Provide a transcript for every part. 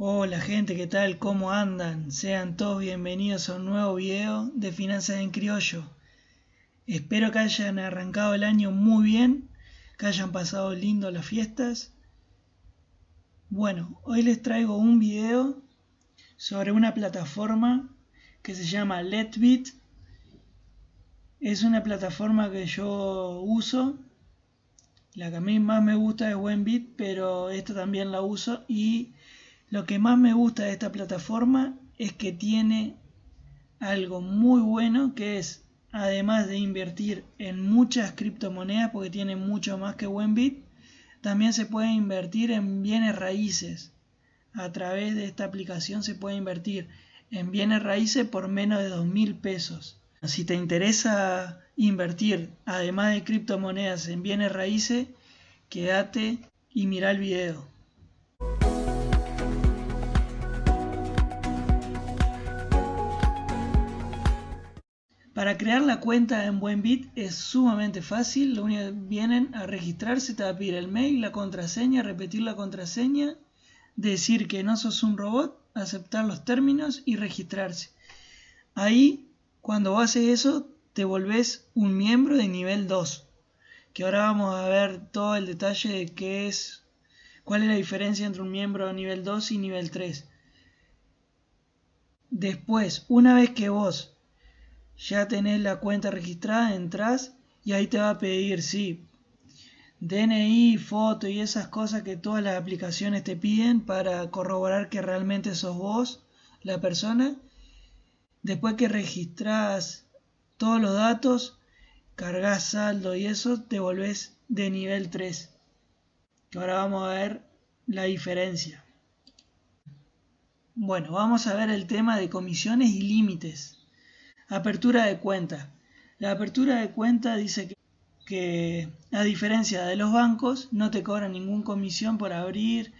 Hola gente, ¿qué tal? ¿Cómo andan? Sean todos bienvenidos a un nuevo video de Finanzas en Criollo. Espero que hayan arrancado el año muy bien, que hayan pasado lindo las fiestas. Bueno, hoy les traigo un video sobre una plataforma que se llama Letbit. Es una plataforma que yo uso. La que a mí más me gusta es Wenbit, pero esta también la uso y lo que más me gusta de esta plataforma es que tiene algo muy bueno que es, además de invertir en muchas criptomonedas, porque tiene mucho más que Wenbit, también se puede invertir en bienes raíces. A través de esta aplicación se puede invertir en bienes raíces por menos de dos mil pesos. Si te interesa invertir, además de criptomonedas, en bienes raíces, quédate y mira el video. Para crear la cuenta en Buenbit es sumamente fácil, lo único que vienen a registrarse, te va a pedir el mail, la contraseña, repetir la contraseña, decir que no sos un robot, aceptar los términos y registrarse. Ahí, cuando haces eso, te volvés un miembro de nivel 2, que ahora vamos a ver todo el detalle de qué es, cuál es la diferencia entre un miembro de nivel 2 y nivel 3. Después, una vez que vos ya tenés la cuenta registrada, entras y ahí te va a pedir, sí, DNI, foto y esas cosas que todas las aplicaciones te piden para corroborar que realmente sos vos la persona. Después que registras todos los datos, cargas saldo y eso, te volvés de nivel 3. Que ahora vamos a ver la diferencia. Bueno, vamos a ver el tema de comisiones y límites. Apertura de cuenta. La apertura de cuenta dice que, a diferencia de los bancos no te cobran ninguna comisión por abrir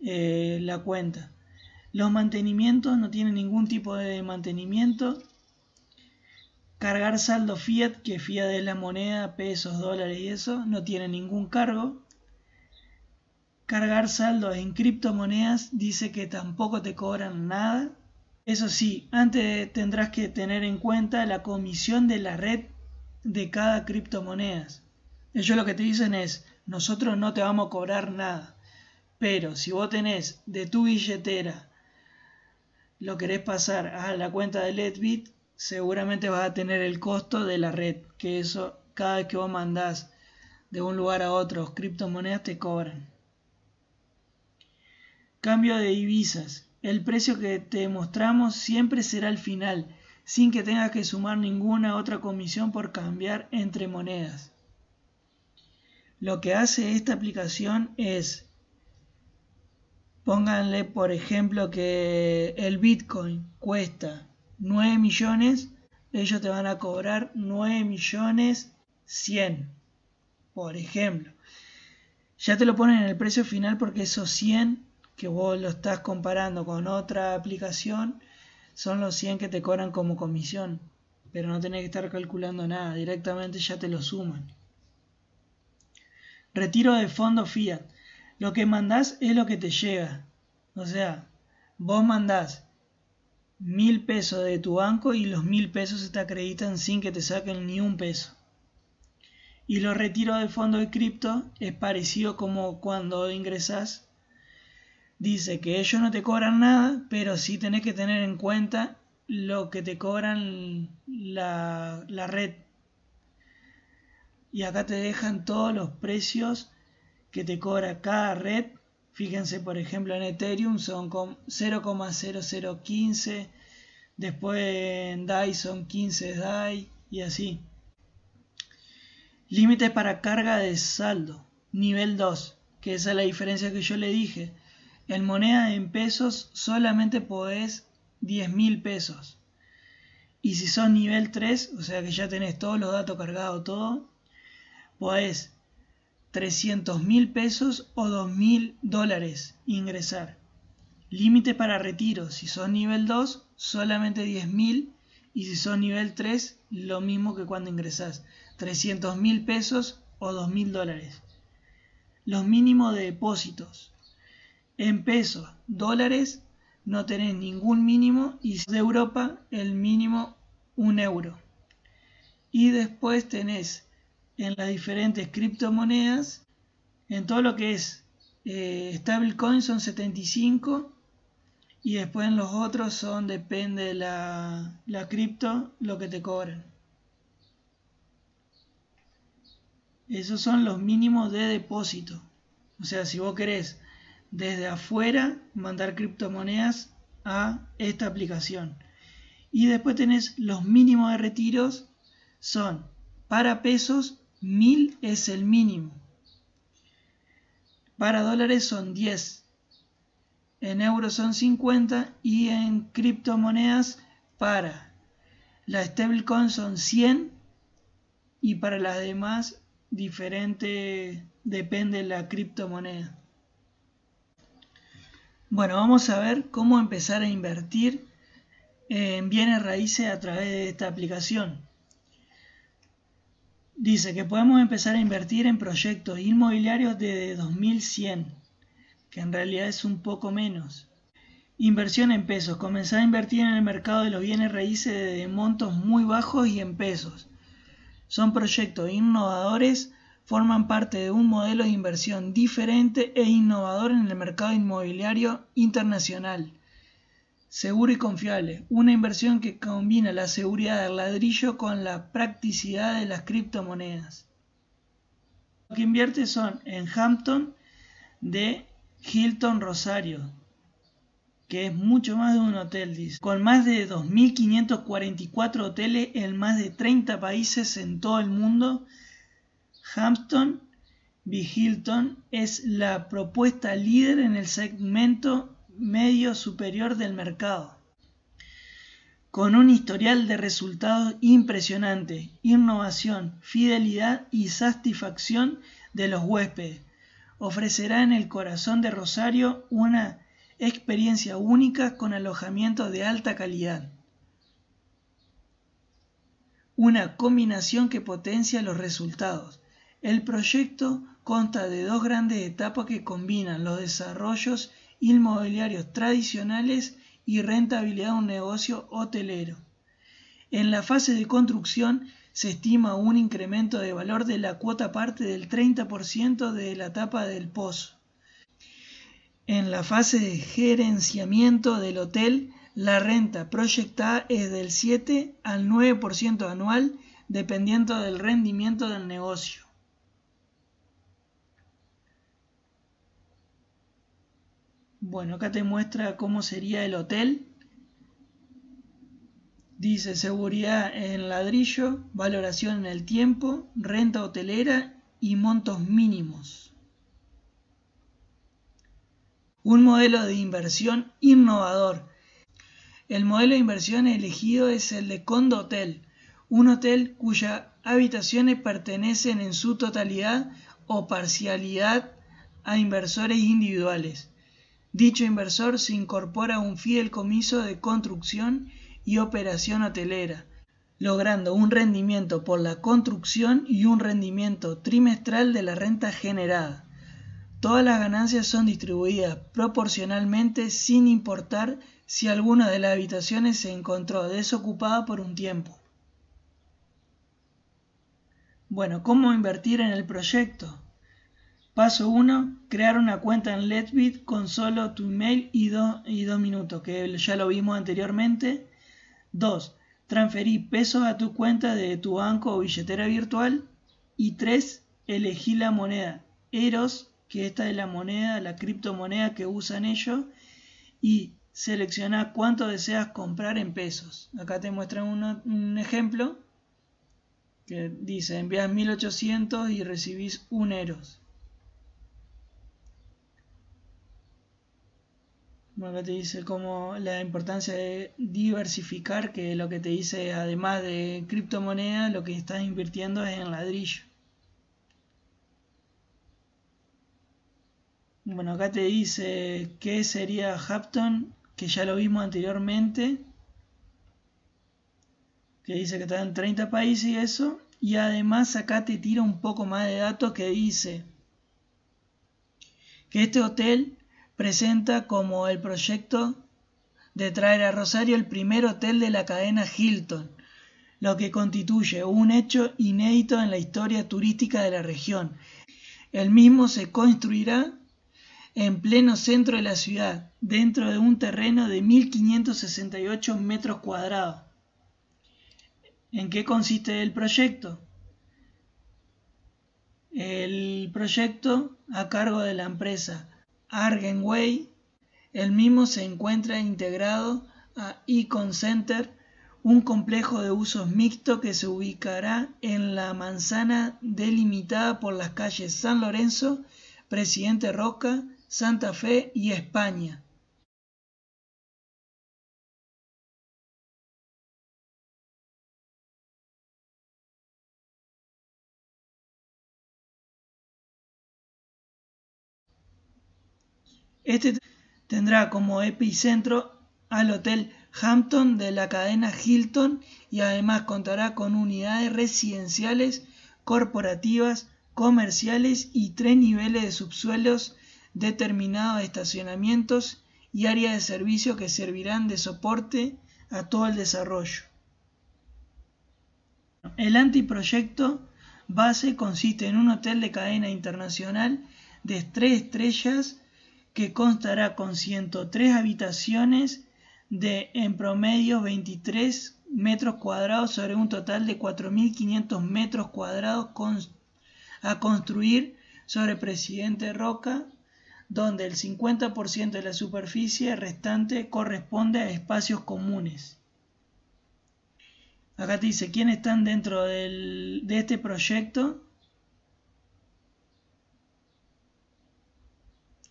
eh, la cuenta. Los mantenimientos no tienen ningún tipo de mantenimiento. Cargar saldo fiat, que fiat es la moneda, pesos, dólares y eso, no tiene ningún cargo. Cargar saldo en criptomonedas dice que tampoco te cobran nada. Eso sí, antes tendrás que tener en cuenta la comisión de la red de cada criptomonedas. Ellos lo que te dicen es, nosotros no te vamos a cobrar nada, pero si vos tenés de tu billetera lo querés pasar a la cuenta de Letbit, seguramente vas a tener el costo de la red, que eso cada vez que vos mandás de un lugar a otro criptomonedas te cobran. Cambio de divisas. El precio que te mostramos siempre será el final, sin que tengas que sumar ninguna otra comisión por cambiar entre monedas. Lo que hace esta aplicación es, pónganle por ejemplo que el Bitcoin cuesta 9 millones, ellos te van a cobrar 9 millones 100, por ejemplo. Ya te lo ponen en el precio final porque esos 100 que vos lo estás comparando con otra aplicación, son los 100 que te cobran como comisión. Pero no tenés que estar calculando nada, directamente ya te lo suman. Retiro de fondo fiat. Lo que mandás es lo que te llega. O sea, vos mandás mil pesos de tu banco y los mil pesos se te acreditan sin que te saquen ni un peso. Y los retiros de fondo de cripto es parecido como cuando ingresas dice que ellos no te cobran nada, pero sí tenés que tener en cuenta lo que te cobran la, red. Y acá te dejan todos los precios que te cobra cada red. Fíjense, por ejemplo, en Ethereum son 0,0015. Después en DAI son 15 DAI y así. Límite para carga de saldo. Nivel 2. Que esa es la diferencia que yo le dije en moneda en pesos solamente podés 10 mil pesos. Y si son nivel 3, o sea que ya tenés todos los datos cargados, todo, podés 300 mil pesos o 2 mil dólares ingresar. Límite para retiro, si son nivel 2, solamente 10 mil. Y si son nivel 3, lo mismo que cuando ingresás. 300 mil pesos o 2 mil dólares. Los mínimos de depósitos En pesos, dólares, no tenés ningún mínimo y de Europa el mínimo un euro. Y después tenés en las diferentes criptomonedas, en todo lo que es eh, stablecoin son 75 y después en los otros son, depende de la, la cripto, lo que te cobran. Esos son los mínimos de depósito. O sea, si vos querés desde afuera mandar criptomonedas a esta aplicación. Y después tenés los mínimos de retiros. Son para pesos, 1000 es el mínimo. Para dólares son 10. En euros son 50 y en criptomonedas para la stablecoin son 100 y para las demás diferente depende de la criptomoneda. Bueno, vamos a ver cómo empezar a invertir en bienes raíces a través de esta aplicación. Dice que podemos empezar a invertir en proyectos inmobiliarios desde 2100, que en realidad es un poco menos. Inversión en pesos. Comenzar a invertir en el mercado de los bienes raíces de montos muy bajos y en pesos. Son proyectos innovadores, forman parte de un modelo de inversión diferente e innovador en el mercado inmobiliario internacional. Seguro y confiable, una inversión que combina la seguridad del ladrillo con la practicidad de las criptomonedas. Lo que invierte son en Hampton de Hilton Rosario, que es mucho más de un hotel, dice, con más de 2.544 hoteles en más de 30 países en todo el mundo. Hampton B. Hilton es la propuesta líder en el segmento medio superior del mercado. Con un historial de resultados impresionante, innovación, fidelidad y satisfacción de los huéspedes, ofrecerá en el corazón de Rosario una experiencia única con alojamiento de alta calidad. Una combinación que potencia los resultados. El proyecto consta de dos grandes etapas que combinan los desarrollos inmobiliarios tradicionales y rentabilidad de un negocio hotelero. En la fase de construcción se estima un incremento de valor de la cuota parte del 30% de la etapa del pozo. En la fase de gerenciamiento del hotel, la renta proyectada es del 7 al 9% anual dependiendo del rendimiento del negocio. Bueno, acá te muestra cómo sería el hotel. Dice seguridad en ladrillo, valoración en el tiempo, renta hotelera y montos mínimos. Un modelo de inversión innovador. El modelo de inversión elegido es el de Condo Hotel, un hotel cuyas habitaciones pertenecen en su totalidad o parcialidad a inversores individuales. Dicho inversor se incorpora a un fideicomiso de construcción y operación hotelera, logrando un rendimiento por la construcción y un rendimiento trimestral de la renta generada. Todas las ganancias son distribuidas proporcionalmente sin importar si alguna de las habitaciones se encontró desocupada por un tiempo. Bueno, ¿cómo invertir en el proyecto? Paso 1. Crear una cuenta en Letbit con solo tu email y, y dos minutos, que ya lo vimos anteriormente. 2. Transferir pesos a tu cuenta de tu banco o billetera virtual. Y 3. Elegir la moneda Eros que esta es la moneda, la criptomoneda que usan ellos, y selecciona cuánto deseas comprar en pesos. Acá te muestran un ejemplo que dice envías 1800 y recibís un Eros. Acá te dice como la importancia de diversificar, que lo que te dice además de criptomoneda, lo que estás invirtiendo es en ladrillo. Bueno, acá te dice qué sería Hampton, que ya lo vimos anteriormente. Que dice que está en 30 países y eso. Y además acá te tira un poco más de datos que dice que este hotel presenta como el proyecto de traer a Rosario el primer hotel de la cadena Hilton, lo que constituye un hecho inédito en la historia turística de la región. El mismo se construirá en pleno centro de la ciudad, dentro de un terreno de 1.568 metros cuadrados. ¿En qué consiste el proyecto? El proyecto a cargo de la empresa Argenway, el mismo se encuentra integrado a Econ Center, un complejo de usos mixto que se ubicará en la manzana delimitada por las calles San Lorenzo, Presidente Roca, Santa Fe y España. Este tendrá como epicentro al Hotel Hampton de la cadena Hilton y además contará con unidades residenciales, corporativas, comerciales y tres niveles de subsuelos determinados estacionamientos y áreas de servicio que servirán de soporte a todo el desarrollo. El antiproyecto base consiste en un hotel de cadena internacional de tres estrellas que constará con 103 habitaciones de en promedio 23 metros cuadrados sobre un total de 4.500 metros cuadrados a construir sobre Presidente Roca donde el 50% de la superficie restante corresponde a espacios comunes. Acá te dice quiénes están dentro de este proyecto,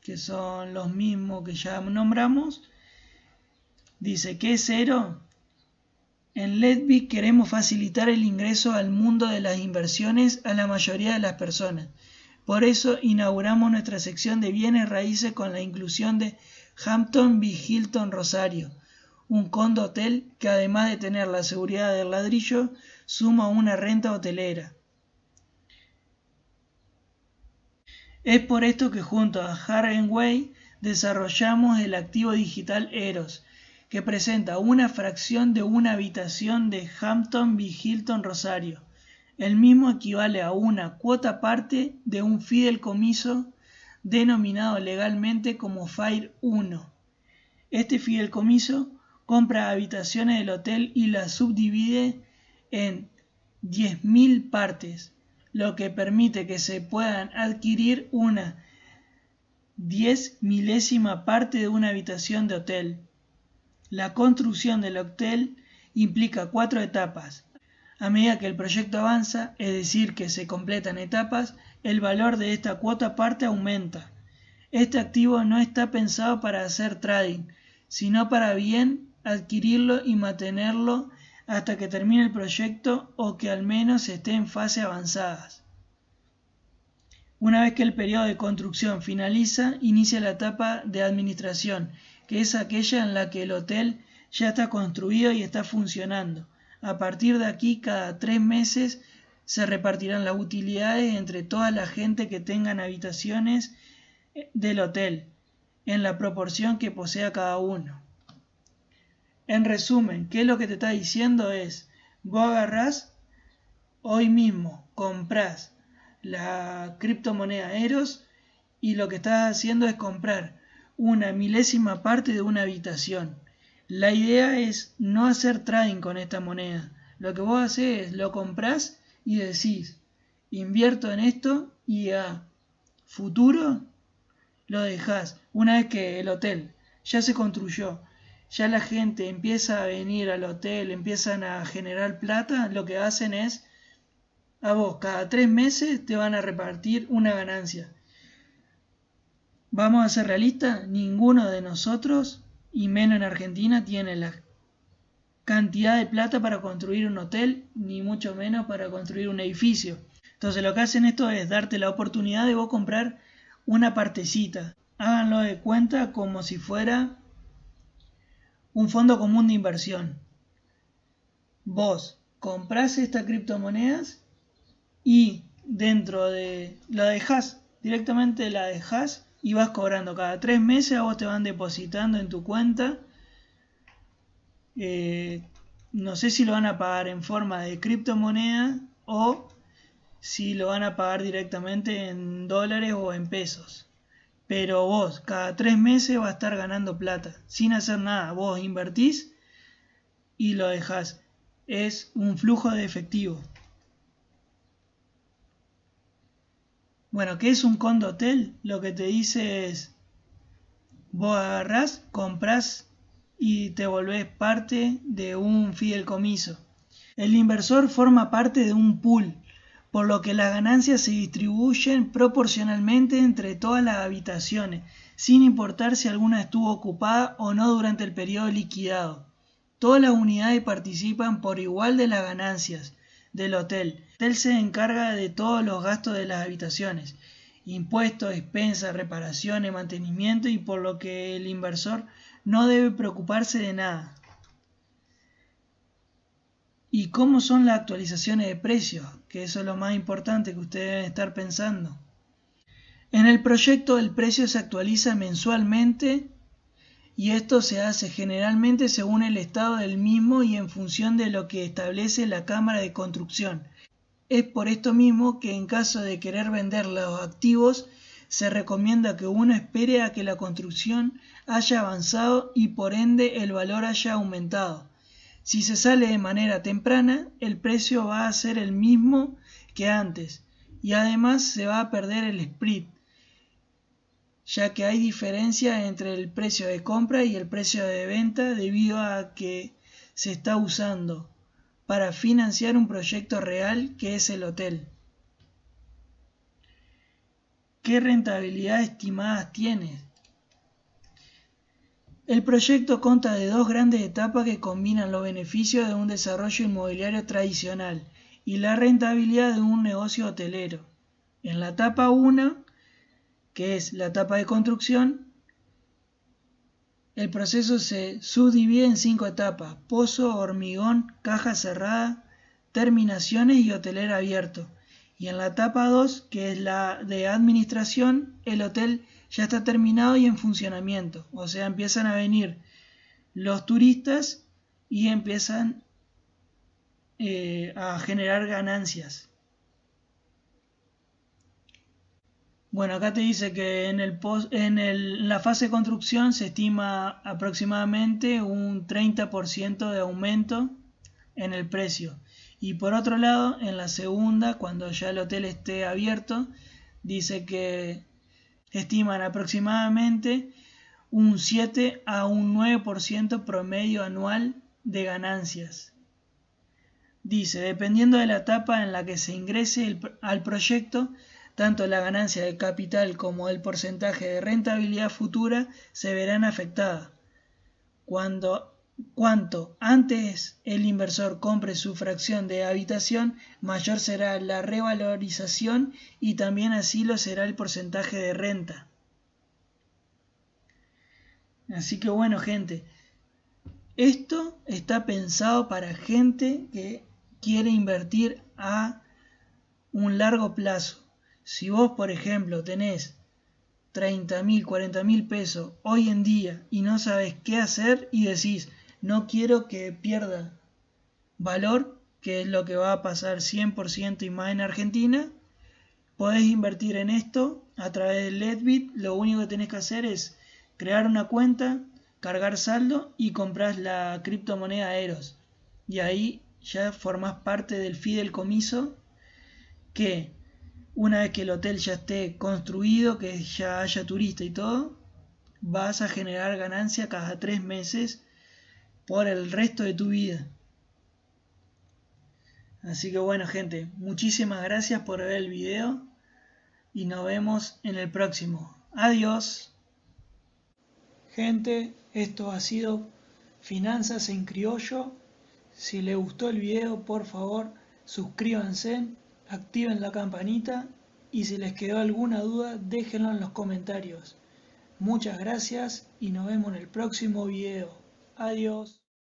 que son los mismos que ya nombramos. Dice que es cero. En Ledby queremos facilitar el ingreso al mundo de las inversiones a la mayoría de las personas por eso inauguramos nuestra sección de bienes raíces con la inclusión de Hampton B. Hilton Rosario, un condo hotel que además de tener la seguridad del ladrillo, suma una renta hotelera. Es por esto que junto a Way desarrollamos el activo digital Eros, que presenta una fracción de una habitación de Hampton B. Hilton Rosario el mismo equivale a una cuota parte de un fideicomiso denominado legalmente como FIRE 1. Este fideicomiso compra habitaciones del hotel y las subdivide en 10.000 partes, lo que permite que se puedan adquirir una 10 milésima parte de una habitación de hotel. La construcción del hotel implica cuatro etapas, a medida que el proyecto avanza, es decir, que se completan etapas, el valor de esta cuota parte aumenta. Este activo no está pensado para hacer trading, sino para bien adquirirlo y mantenerlo hasta que termine el proyecto o que al menos esté en fase avanzadas. Una vez que el periodo de construcción finaliza, inicia la etapa de administración, que es aquella en la que el hotel ya está construido y está funcionando. A partir de aquí, cada tres meses se repartirán las utilidades entre toda la gente que tengan habitaciones del hotel, en la proporción que posea cada uno. En resumen, ¿qué es lo que te está diciendo? Es, vos agarrás hoy mismo, compras la criptomoneda Eros y lo que estás haciendo es comprar una milésima parte de una habitación. La idea es no hacer trading con esta moneda. Lo que vos haces es lo compras y decís, invierto en esto y a futuro lo dejas. Una vez que el hotel ya se construyó, ya la gente empieza a venir al hotel, empiezan a generar plata, lo que hacen es, a vos cada tres meses te van a repartir una ganancia. Vamos a ser realistas, ninguno de nosotros y menos en Argentina tiene la cantidad de plata para construir un hotel, ni mucho menos para construir un edificio. Entonces lo que hacen esto es darte la oportunidad de vos comprar una partecita. Háganlo de cuenta como si fuera un fondo común de inversión. Vos comprás estas criptomonedas y dentro de la dejas, directamente la dejas y vas cobrando cada tres meses, a vos te van depositando en tu cuenta. Eh, no sé si lo van a pagar en forma de criptomoneda o si lo van a pagar directamente en dólares o en pesos. Pero vos cada tres meses vas a estar ganando plata sin hacer nada. Vos invertís y lo dejás. Es un flujo de efectivo. Bueno, ¿qué es un condotel? Lo que te dice es, vos agarrás, compras y te volvés parte de un fideicomiso. El inversor forma parte de un pool, por lo que las ganancias se distribuyen proporcionalmente entre todas las habitaciones, sin importar si alguna estuvo ocupada o no durante el periodo liquidado. Todas las unidades participan por igual de las ganancias del hotel. El hotel se encarga de todos los gastos de las habitaciones, impuestos, expensas, reparaciones, mantenimiento y por lo que el inversor no debe preocuparse de nada. ¿Y cómo son las actualizaciones de precios? Que eso es lo más importante que ustedes deben estar pensando. En el proyecto el precio se actualiza mensualmente y esto se hace generalmente según el estado del mismo y en función de lo que establece la Cámara de Construcción. Es por esto mismo que en caso de querer vender los activos se recomienda que uno espere a que la construcción haya avanzado y por ende el valor haya aumentado. Si se sale de manera temprana, el precio va a ser el mismo que antes y además se va a perder el split, ya que hay diferencia entre el precio de compra y el precio de venta debido a que se está usando para financiar un proyecto real que es el hotel. ¿Qué rentabilidad estimada tiene? El proyecto consta de dos grandes etapas que combinan los beneficios de un desarrollo inmobiliario tradicional y la rentabilidad de un negocio hotelero. En la etapa 1 que es la etapa de construcción, el proceso se subdivide en cinco etapas, pozo, hormigón, caja cerrada, terminaciones y hoteler abierto. Y en la etapa 2, que es la de administración, el hotel ya está terminado y en funcionamiento. O sea, empiezan a venir los turistas y empiezan eh, a generar ganancias. Bueno, acá te dice que en, el en la fase de construcción se estima aproximadamente un 30% de aumento en el precio. Y por otro lado, en la segunda, cuando ya el hotel esté abierto, dice que estiman aproximadamente un 7 a un 9% promedio anual de ganancias. Dice, dependiendo de la etapa en la que se ingrese al proyecto, tanto la ganancia de capital como el porcentaje de rentabilidad futura se verán afectadas. Cuando cuanto antes el inversor compre su fracción de habitación, mayor será la revalorización y también así lo será el porcentaje de renta. Así que bueno gente, esto está pensado para gente que quiere invertir a un largo plazo. Si vos, por ejemplo, tenés 30 mil, 40 mil pesos hoy en día y no sabes qué hacer y decís, no quiero que pierda valor, que es lo que va a pasar 100% y más en Argentina, podés invertir en esto a través de Ledbit. Lo único que tenés que hacer es crear una cuenta, cargar saldo y comprar la criptomoneda Eros. Y ahí ya formás parte del fideicomiso que una vez que el hotel ya esté construido, que ya haya turista y todo, vas a generar ganancia cada tres meses por el resto de tu vida. Así que bueno gente, muchísimas gracias por ver el video y nos vemos en el próximo. Adiós. Gente, esto ha sido Finanzas en Criollo. Si les gustó el video, por favor, suscríbanse activen la campanita y si les quedó alguna duda déjenlo en los comentarios. Muchas gracias y nos vemos en el próximo video. Adiós.